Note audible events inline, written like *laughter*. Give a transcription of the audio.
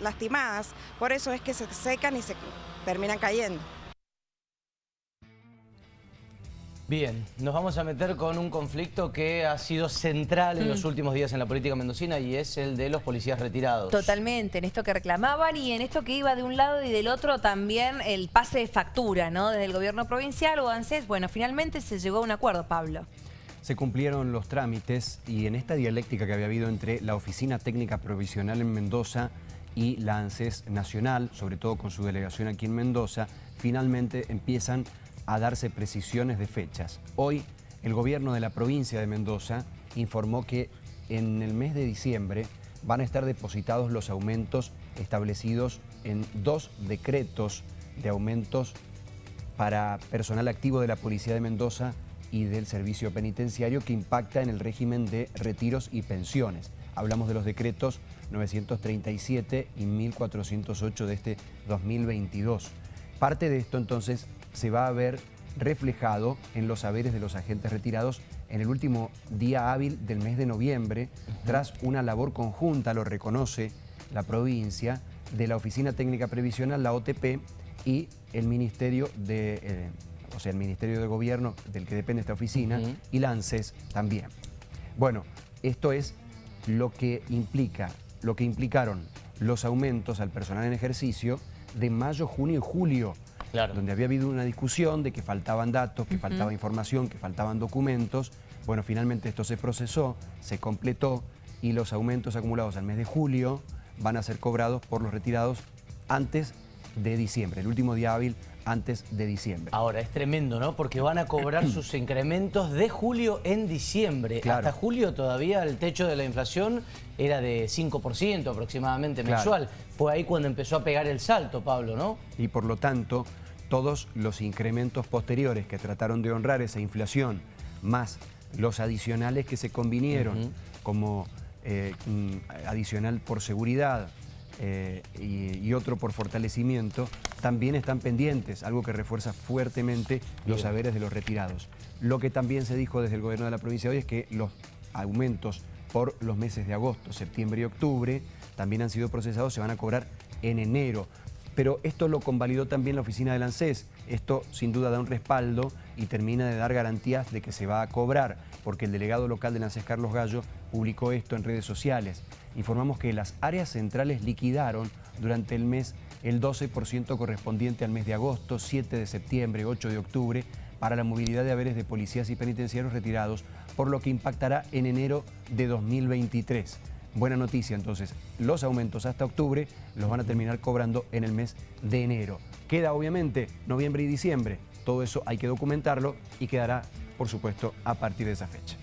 lastimadas. Por eso es que se secan y se terminan cayendo. Bien, nos vamos a meter con un conflicto que ha sido central en los mm. últimos días en la política mendocina y es el de los policías retirados. Totalmente, en esto que reclamaban y en esto que iba de un lado y del otro también el pase de factura, ¿no? Desde el gobierno provincial o ANSES. Bueno, finalmente se llegó a un acuerdo, Pablo. Se cumplieron los trámites y en esta dialéctica que había habido entre la Oficina Técnica Provisional en Mendoza y la ANSES Nacional, sobre todo con su delegación aquí en Mendoza, finalmente empiezan a darse precisiones de fechas. Hoy el gobierno de la provincia de Mendoza informó que en el mes de diciembre van a estar depositados los aumentos establecidos en dos decretos de aumentos para personal activo de la Policía de Mendoza y del Servicio Penitenciario que impacta en el régimen de retiros y pensiones. Hablamos de los decretos 937 y 1408 de este 2022. Parte de esto entonces se va a ver reflejado en los saberes de los agentes retirados en el último día hábil del mes de noviembre, tras una labor conjunta, lo reconoce la provincia, de la Oficina Técnica Previsional, la OTP, y el Ministerio de, eh, o sea, el Ministerio de Gobierno del que depende esta oficina, y la ANSES también. Bueno, esto es lo que implica, lo que implicaron los aumentos al personal en ejercicio de mayo, junio y julio donde había habido una discusión de que faltaban datos, que faltaba información, que faltaban documentos. Bueno, finalmente esto se procesó, se completó y los aumentos acumulados al mes de julio van a ser cobrados por los retirados antes de diciembre, el último día hábil antes de diciembre. Ahora, es tremendo, ¿no? Porque van a cobrar *clears throat* sus incrementos de julio en diciembre. Hasta julio todavía el techo de la inflación era de 5% aproximadamente mensual. Fue ahí cuando empezó a pegar el salto, Pablo, ¿no? Y por lo tanto, todos los incrementos posteriores que trataron de honrar esa inflación, más los adicionales que se convinieron, como eh, adicional por seguridad, eh, y, otro por fortalecimiento, también están pendientes, algo que refuerza fuertemente los saberes de los retirados. Lo que también se dijo desde el gobierno de la provincia hoy es que los aumentos por los meses de agosto, septiembre y octubre también han sido procesados, se van a cobrar en enero. Pero esto lo convalidó también la oficina del ANSES. Esto sin duda da un respaldo y termina de dar garantías de que se va a cobrar, porque el delegado local del ANSES, Carlos Gallo, publicó esto en redes sociales. Informamos que las áreas centrales liquidaron durante el mes el 12% correspondiente al mes de agosto, 7 de septiembre, 8 de octubre, para la movilidad de haberes de policías y penitenciarios retirados, por lo que impactará en enero de 2023. Buena noticia, entonces, los aumentos hasta octubre los van a terminar cobrando en el mes de enero. Queda obviamente noviembre y diciembre, todo eso hay que documentarlo y quedará, por supuesto, a partir de esa fecha.